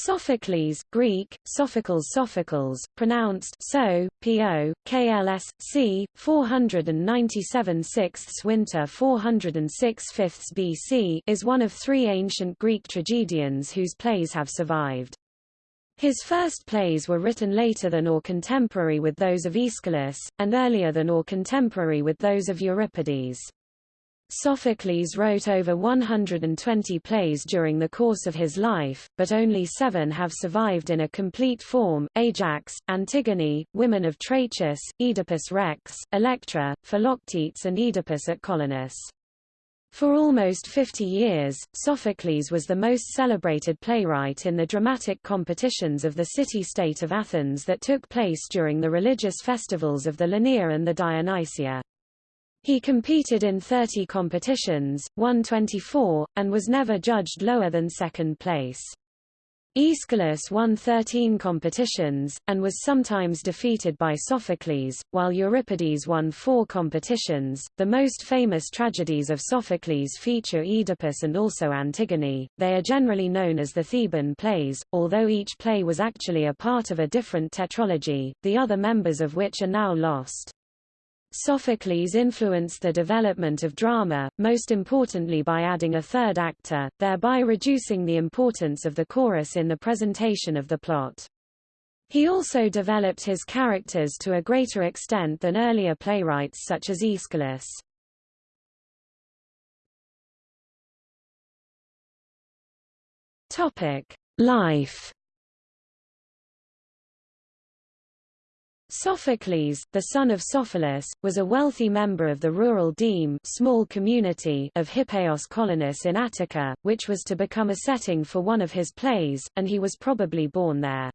Sophocles Greek, Sophocles Sophocles, pronounced so, po, kls, c. 497 sixths winter 406 fifths BC is one of three ancient Greek tragedians whose plays have survived. His first plays were written later than or contemporary with those of Aeschylus, and earlier than or contemporary with those of Euripides. Sophocles wrote over 120 plays during the course of his life, but only seven have survived in a complete form, Ajax, Antigone, Women of Trachis, Oedipus Rex, Electra, Philoctetes and Oedipus at Colonus. For almost 50 years, Sophocles was the most celebrated playwright in the dramatic competitions of the city-state of Athens that took place during the religious festivals of the Lenaea and the Dionysia. He competed in 30 competitions, won 24, and was never judged lower than second place. Aeschylus won 13 competitions, and was sometimes defeated by Sophocles, while Euripides won four competitions. The most famous tragedies of Sophocles feature Oedipus and also Antigone. They are generally known as the Theban plays, although each play was actually a part of a different tetralogy, the other members of which are now lost. Sophocles influenced the development of drama, most importantly by adding a third actor, thereby reducing the importance of the chorus in the presentation of the plot. He also developed his characters to a greater extent than earlier playwrights such as Aeschylus. Topic: Life Sophocles, the son of Sophilus, was a wealthy member of the rural deme small community of Hippeios Colonus in Attica, which was to become a setting for one of his plays, and he was probably born there.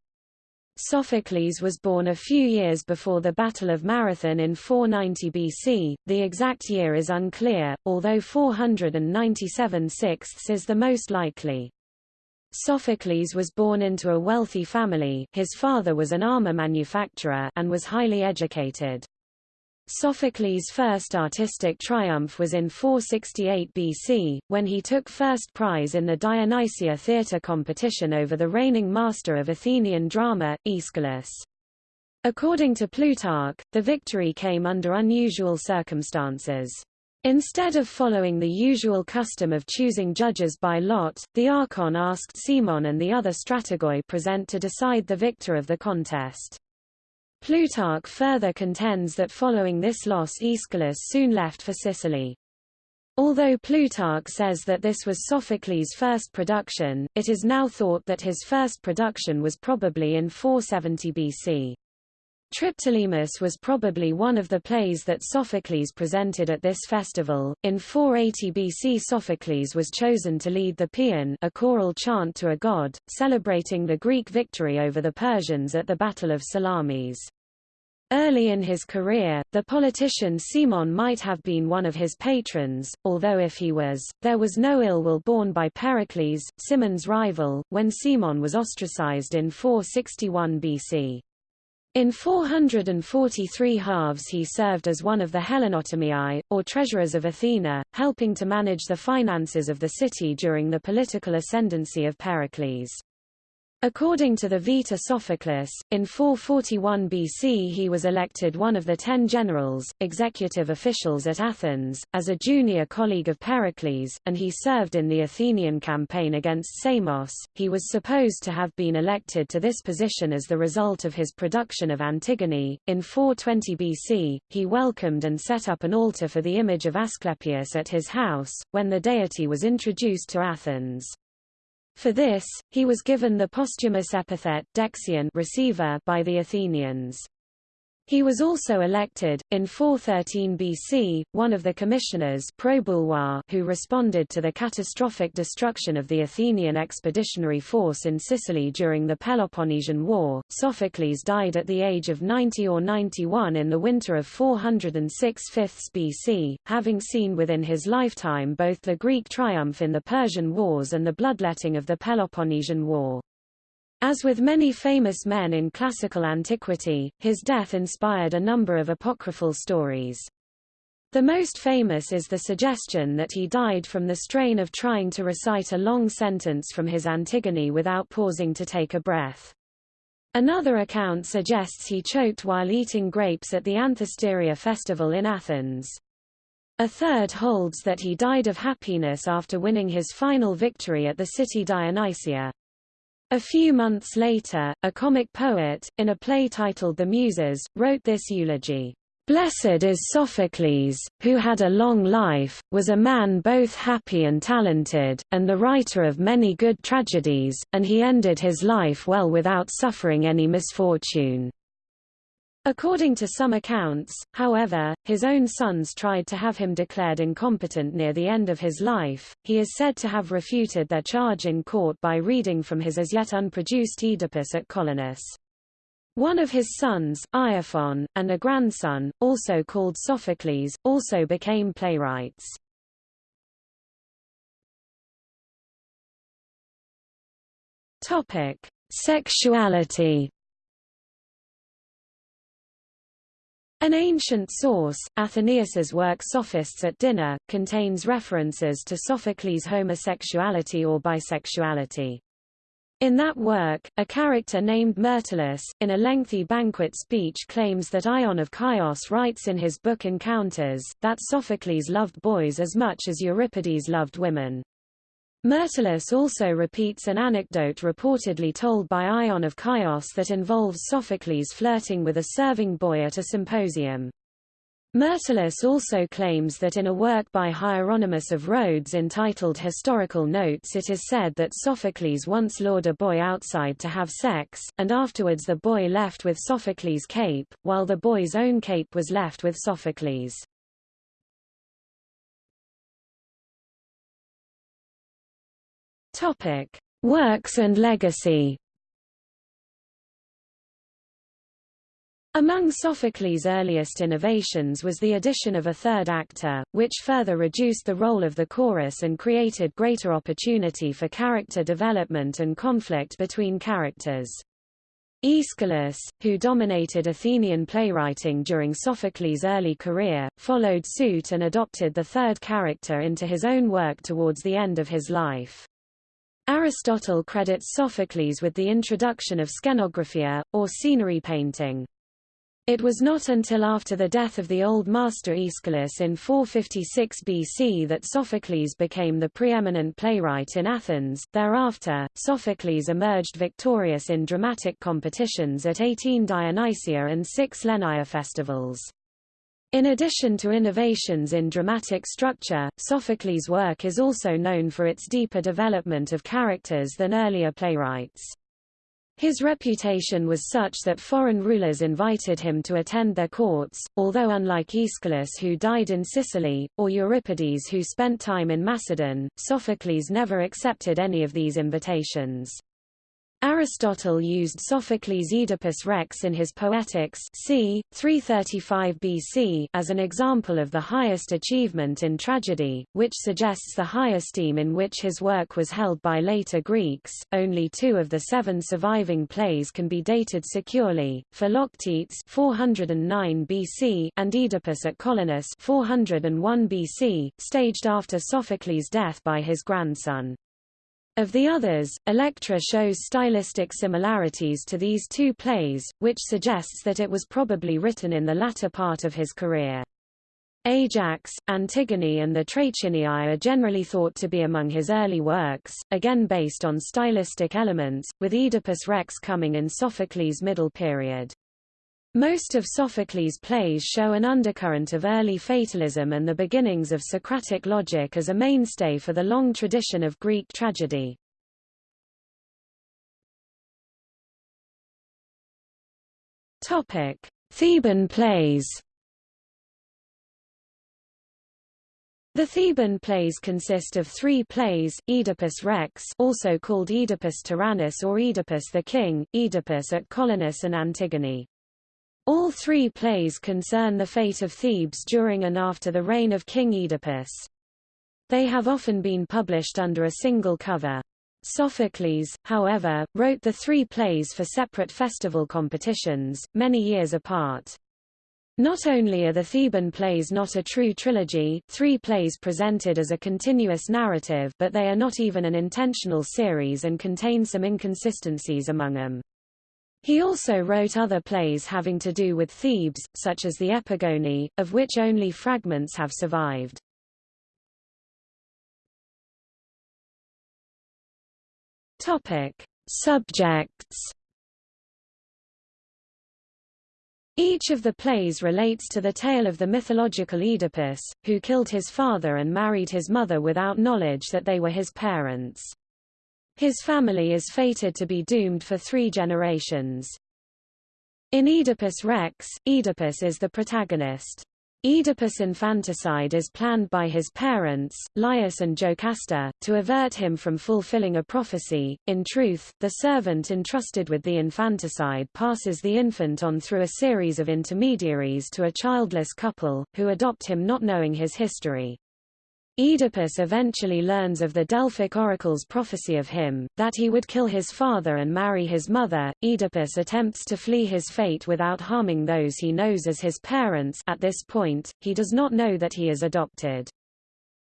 Sophocles was born a few years before the Battle of Marathon in 490 BC, the exact year is unclear, although 497 sixths is the most likely. Sophocles was born into a wealthy family his father was an armor manufacturer and was highly educated. Sophocles' first artistic triumph was in 468 BC, when he took first prize in the Dionysia theatre competition over the reigning master of Athenian drama, Aeschylus. According to Plutarch, the victory came under unusual circumstances. Instead of following the usual custom of choosing judges by lot, the Archon asked Cimon and the other strategoi present to decide the victor of the contest. Plutarch further contends that following this loss Aeschylus soon left for Sicily. Although Plutarch says that this was Sophocles' first production, it is now thought that his first production was probably in 470 BC. Triptolemus was probably one of the plays that Sophocles presented at this festival. In 480 BC Sophocles was chosen to lead the Paean a choral chant to a god, celebrating the Greek victory over the Persians at the Battle of Salamis. Early in his career, the politician Cimon might have been one of his patrons, although if he was, there was no ill will borne by Pericles, Cimon's rival, when Cimon was ostracized in 461 BC. In 443 halves he served as one of the Hellenotamiae, or treasurers of Athena, helping to manage the finances of the city during the political ascendancy of Pericles. According to the Vita Sophocles, in 441 BC he was elected one of the ten generals, executive officials at Athens, as a junior colleague of Pericles, and he served in the Athenian campaign against Samos. He was supposed to have been elected to this position as the result of his production of Antigone. In 420 BC, he welcomed and set up an altar for the image of Asclepius at his house, when the deity was introduced to Athens. For this, he was given the posthumous epithet Dexion receiver by the Athenians. He was also elected, in 413 BC, one of the commissioners who responded to the catastrophic destruction of the Athenian expeditionary force in Sicily during the Peloponnesian War. Sophocles died at the age of 90 or 91 in the winter of 406 5 BC, having seen within his lifetime both the Greek triumph in the Persian Wars and the bloodletting of the Peloponnesian War. As with many famous men in classical antiquity, his death inspired a number of apocryphal stories. The most famous is the suggestion that he died from the strain of trying to recite a long sentence from his Antigone without pausing to take a breath. Another account suggests he choked while eating grapes at the Anthesteria festival in Athens. A third holds that he died of happiness after winning his final victory at the city Dionysia. A few months later, a comic poet, in a play titled The Muses, wrote this eulogy. Blessed is Sophocles, who had a long life, was a man both happy and talented, and the writer of many good tragedies, and he ended his life well without suffering any misfortune. According to some accounts, however, his own sons tried to have him declared incompetent near the end of his life. He is said to have refuted their charge in court by reading from his as yet unproduced Oedipus at Colonus. One of his sons, Iophon, and a grandson, also called Sophocles, also became playwrights. Topic: Sexuality. An ancient source, Athenaeus's work Sophists at Dinner, contains references to Sophocles' homosexuality or bisexuality. In that work, a character named Myrtilus, in a lengthy banquet speech claims that Ion of Chios writes in his book Encounters, that Sophocles loved boys as much as Euripides loved women. Myrtilus also repeats an anecdote reportedly told by Ion of Chios that involves Sophocles flirting with a serving boy at a symposium. Myrtilus also claims that in a work by Hieronymus of Rhodes entitled Historical Notes it is said that Sophocles once lured a boy outside to have sex, and afterwards the boy left with Sophocles' cape, while the boy's own cape was left with Sophocles. Works and legacy Among Sophocles' earliest innovations was the addition of a third actor, which further reduced the role of the chorus and created greater opportunity for character development and conflict between characters. Aeschylus, who dominated Athenian playwriting during Sophocles' early career, followed suit and adopted the third character into his own work towards the end of his life. Aristotle credits Sophocles with the introduction of skenographia, or scenery painting. It was not until after the death of the Old Master Aeschylus in 456 BC that Sophocles became the preeminent playwright in Athens. Thereafter, Sophocles emerged victorious in dramatic competitions at 18 Dionysia and six Lenaea festivals. In addition to innovations in dramatic structure, Sophocles' work is also known for its deeper development of characters than earlier playwrights. His reputation was such that foreign rulers invited him to attend their courts, although unlike Aeschylus who died in Sicily, or Euripides who spent time in Macedon, Sophocles never accepted any of these invitations. Aristotle used Sophocles' Oedipus Rex in his Poetics c. 335 BC as an example of the highest achievement in tragedy, which suggests the high esteem in which his work was held by later Greeks. Only two of the seven surviving plays can be dated securely, Philoctetes 409 BC and Oedipus at Colonus 401 BC, staged after Sophocles' death by his grandson. Of the others, Electra shows stylistic similarities to these two plays, which suggests that it was probably written in the latter part of his career. Ajax, Antigone and the Trachiniae are generally thought to be among his early works, again based on stylistic elements, with Oedipus Rex coming in Sophocles' middle period. Most of Sophocles' plays show an undercurrent of early fatalism and the beginnings of Socratic logic as a mainstay for the long tradition of Greek tragedy. Topic: Theban plays. The Theban plays consist of three plays, Oedipus Rex also called Oedipus Tyrannus or Oedipus the King, Oedipus at Colonus and Antigone. All three plays concern the fate of Thebes during and after the reign of King Oedipus. They have often been published under a single cover. Sophocles, however, wrote the three plays for separate festival competitions, many years apart. Not only are the Theban plays not a true trilogy, three plays presented as a continuous narrative but they are not even an intentional series and contain some inconsistencies among them. He also wrote other plays having to do with Thebes, such as the Epigone, of which only fragments have survived. Topic. Subjects Each of the plays relates to the tale of the mythological Oedipus, who killed his father and married his mother without knowledge that they were his parents. His family is fated to be doomed for three generations. In Oedipus Rex, Oedipus is the protagonist. Oedipus' infanticide is planned by his parents, Laius and Jocasta, to avert him from fulfilling a prophecy. In truth, the servant entrusted with the infanticide passes the infant on through a series of intermediaries to a childless couple, who adopt him not knowing his history. Oedipus eventually learns of the Delphic oracle's prophecy of him, that he would kill his father and marry his mother. Oedipus attempts to flee his fate without harming those he knows as his parents at this point, he does not know that he is adopted.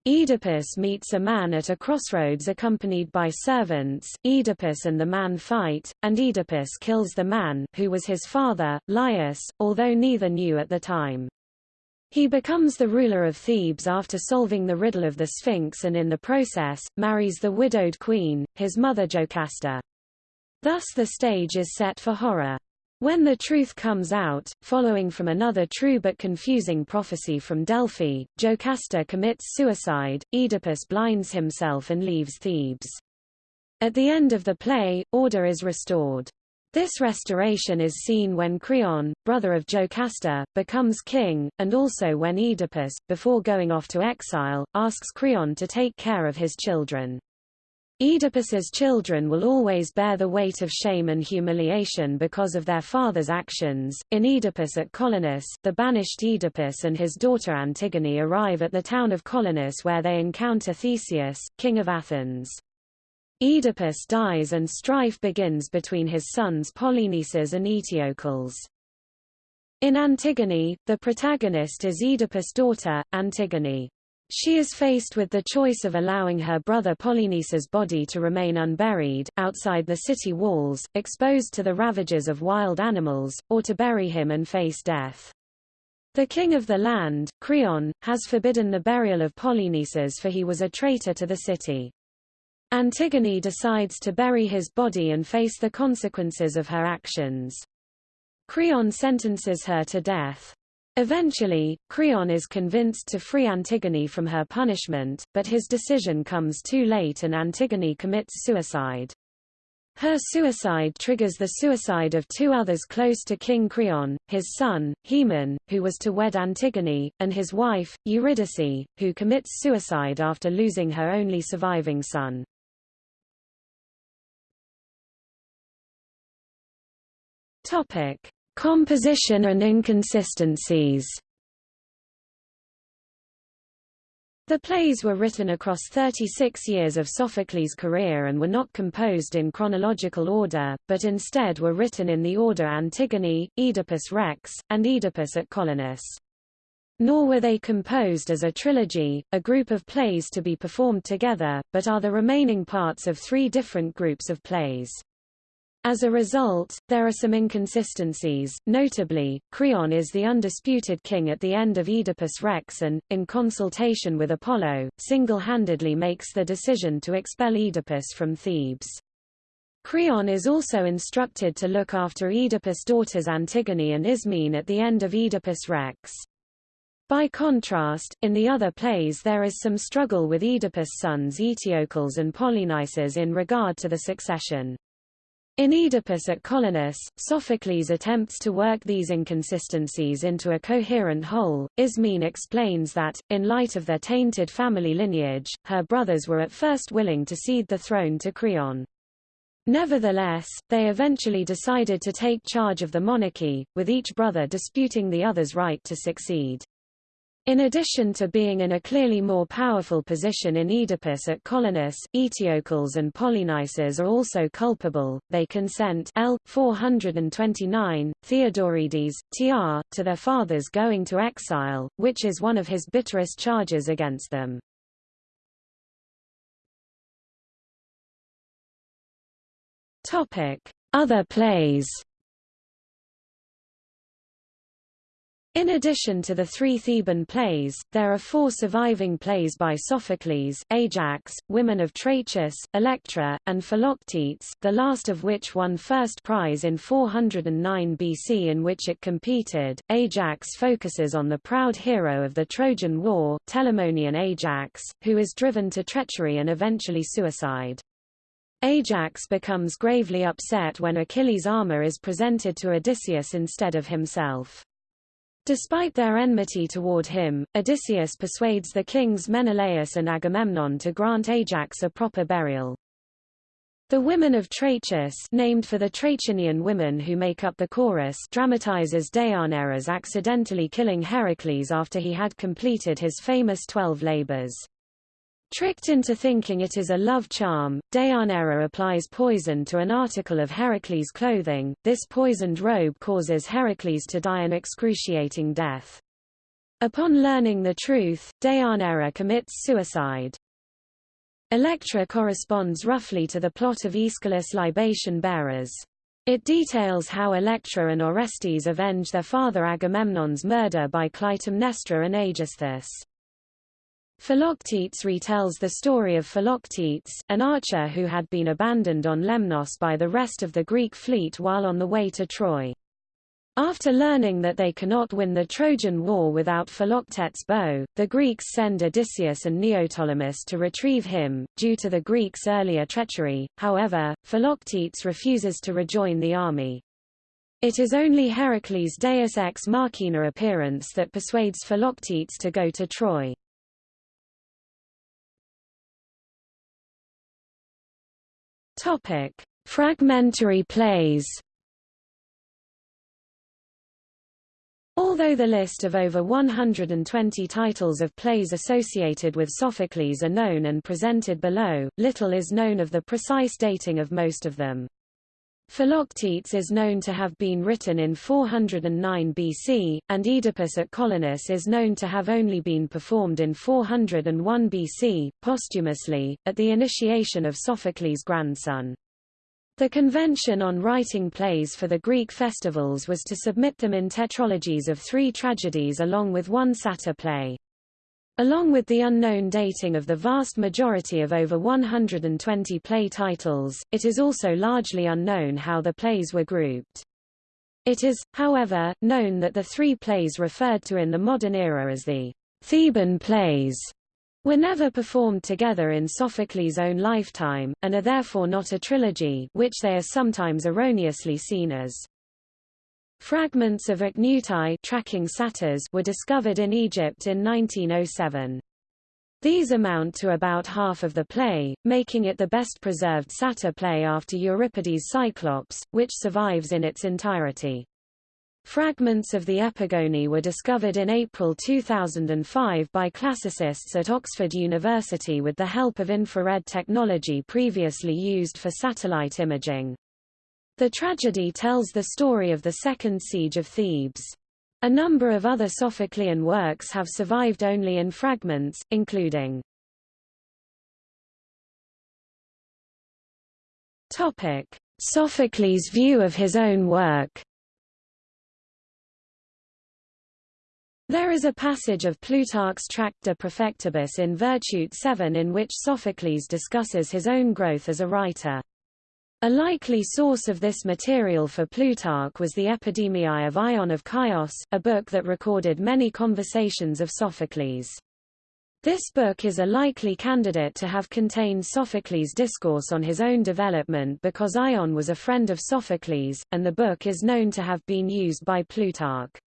Oedipus meets a man at a crossroads accompanied by servants, Oedipus and the man fight, and Oedipus kills the man who was his father, Laius, although neither knew at the time. He becomes the ruler of Thebes after solving the riddle of the Sphinx and in the process, marries the widowed queen, his mother Jocasta. Thus the stage is set for horror. When the truth comes out, following from another true but confusing prophecy from Delphi, Jocasta commits suicide, Oedipus blinds himself and leaves Thebes. At the end of the play, order is restored. This restoration is seen when Creon, brother of Jocasta, becomes king, and also when Oedipus, before going off to exile, asks Creon to take care of his children. Oedipus's children will always bear the weight of shame and humiliation because of their father's actions. In Oedipus at Colonus, the banished Oedipus and his daughter Antigone arrive at the town of Colonus where they encounter Theseus, king of Athens. Oedipus dies and strife begins between his sons Polynices and Eteocles. In Antigone, the protagonist is Oedipus' daughter, Antigone. She is faced with the choice of allowing her brother Polynices' body to remain unburied, outside the city walls, exposed to the ravages of wild animals, or to bury him and face death. The king of the land, Creon, has forbidden the burial of Polynices for he was a traitor to the city. Antigone decides to bury his body and face the consequences of her actions. Creon sentences her to death. Eventually, Creon is convinced to free Antigone from her punishment, but his decision comes too late and Antigone commits suicide. Her suicide triggers the suicide of two others close to King Creon, his son, Haemon, who was to wed Antigone, and his wife, Eurydice, who commits suicide after losing her only surviving son. Topic: Composition and inconsistencies. The plays were written across 36 years of Sophocles' career and were not composed in chronological order, but instead were written in the order Antigone, Oedipus Rex, and Oedipus at Colonus. Nor were they composed as a trilogy, a group of plays to be performed together, but are the remaining parts of three different groups of plays. As a result, there are some inconsistencies, notably, Creon is the undisputed king at the end of Oedipus Rex and, in consultation with Apollo, single-handedly makes the decision to expel Oedipus from Thebes. Creon is also instructed to look after Oedipus' daughters Antigone and Ismene at the end of Oedipus Rex. By contrast, in the other plays there is some struggle with Oedipus' sons Eteocles and Polynices in regard to the succession. In Oedipus at Colonus, Sophocles attempts to work these inconsistencies into a coherent whole. Ismene explains that, in light of their tainted family lineage, her brothers were at first willing to cede the throne to Creon. Nevertheless, they eventually decided to take charge of the monarchy, with each brother disputing the other's right to succeed. In addition to being in a clearly more powerful position in Oedipus at Colonus, Eteocles and Polynices are also culpable, they consent L. 429, Theodoridis, tr, to their fathers going to exile, which is one of his bitterest charges against them. Other plays In addition to the three Theban plays, there are four surviving plays by Sophocles, Ajax, Women of Trachis, Electra, and Philoctetes, the last of which won first prize in 409 BC in which it competed. Ajax focuses on the proud hero of the Trojan War, Telamonian Ajax, who is driven to treachery and eventually suicide. Ajax becomes gravely upset when Achilles' armor is presented to Odysseus instead of himself. Despite their enmity toward him, Odysseus persuades the kings Menelaus and Agamemnon to grant Ajax a proper burial. The Women of Trachis named for the Trachinian women who make up the chorus dramatizes Deianeira's accidentally killing Heracles after he had completed his famous twelve labors. Tricked into thinking it is a love charm, Deianeira applies poison to an article of Heracles' clothing. This poisoned robe causes Heracles to die an excruciating death. Upon learning the truth, Deianeira commits suicide. Electra corresponds roughly to the plot of Aeschylus' Libation Bearers. It details how Electra and Orestes avenge their father Agamemnon's murder by Clytemnestra and Aegisthus. Philoctetes retells the story of Philoctetes, an archer who had been abandoned on Lemnos by the rest of the Greek fleet while on the way to Troy. After learning that they cannot win the Trojan War without Philoctetes' bow, the Greeks send Odysseus and Neoptolemus to retrieve him. Due to the Greeks' earlier treachery, however, Philoctetes refuses to rejoin the army. It is only Heracles' Deus ex machina appearance that persuades Philoctetes to go to Troy. Topic: Fragmentary plays. Although the list of over 120 titles of plays associated with Sophocles are known and presented below, little is known of the precise dating of most of them. Philoctetes is known to have been written in 409 BC, and Oedipus at Colonus is known to have only been performed in 401 BC, posthumously, at the initiation of Sophocles' grandson. The convention on writing plays for the Greek festivals was to submit them in tetralogies of three tragedies along with one satyr play. Along with the unknown dating of the vast majority of over 120 play titles, it is also largely unknown how the plays were grouped. It is, however, known that the three plays referred to in the modern era as the Theban plays were never performed together in Sophocles' own lifetime, and are therefore not a trilogy which they are sometimes erroneously seen as. Fragments of ichneutae tracking satyrs were discovered in Egypt in 1907. These amount to about half of the play, making it the best preserved satyr play after Euripides' Cyclops, which survives in its entirety. Fragments of the Epigone were discovered in April 2005 by classicists at Oxford University with the help of infrared technology previously used for satellite imaging. The tragedy tells the story of the Second Siege of Thebes. A number of other Sophoclean works have survived only in fragments, including Topic: Sophocles' view of his own work. There is a passage of Plutarch's Tract de Profectibus in Virtute 7 in which Sophocles discusses his own growth as a writer. A likely source of this material for Plutarch was the Epidemiae of Ion of Chios, a book that recorded many conversations of Sophocles. This book is a likely candidate to have contained Sophocles' discourse on his own development because Ion was a friend of Sophocles, and the book is known to have been used by Plutarch.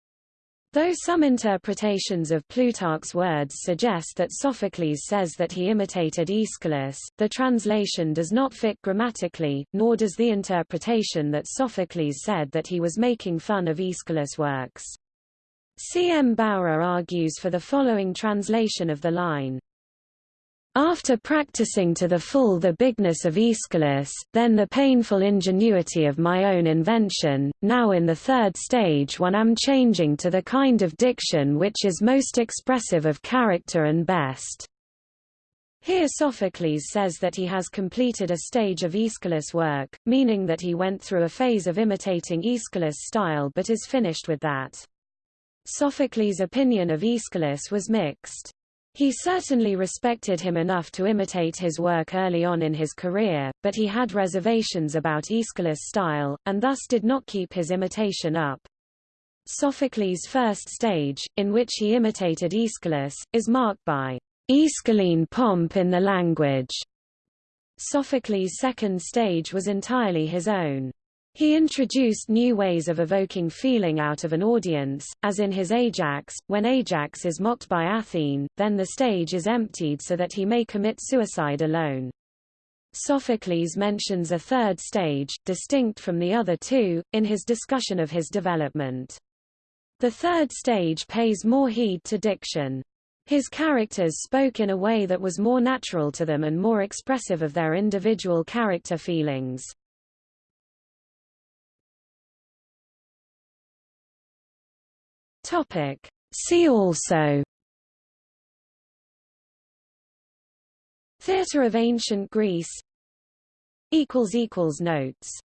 Though some interpretations of Plutarch's words suggest that Sophocles says that he imitated Aeschylus, the translation does not fit grammatically, nor does the interpretation that Sophocles said that he was making fun of Aeschylus' works. C. M. Bowra argues for the following translation of the line. After practicing to the full the bigness of Aeschylus, then the painful ingenuity of my own invention, now in the third stage one am changing to the kind of diction which is most expressive of character and best. Here Sophocles says that he has completed a stage of Aeschylus work, meaning that he went through a phase of imitating Aeschylus' style but is finished with that. Sophocles' opinion of Aeschylus was mixed. He certainly respected him enough to imitate his work early on in his career, but he had reservations about Aeschylus' style, and thus did not keep his imitation up. Sophocles' first stage, in which he imitated Aeschylus, is marked by Aeschylean pomp in the language. Sophocles' second stage was entirely his own. He introduced new ways of evoking feeling out of an audience, as in his Ajax, when Ajax is mocked by Athene, then the stage is emptied so that he may commit suicide alone. Sophocles mentions a third stage, distinct from the other two, in his discussion of his development. The third stage pays more heed to diction. His characters spoke in a way that was more natural to them and more expressive of their individual character feelings. Topic. See also Theatre of Ancient Greece Notes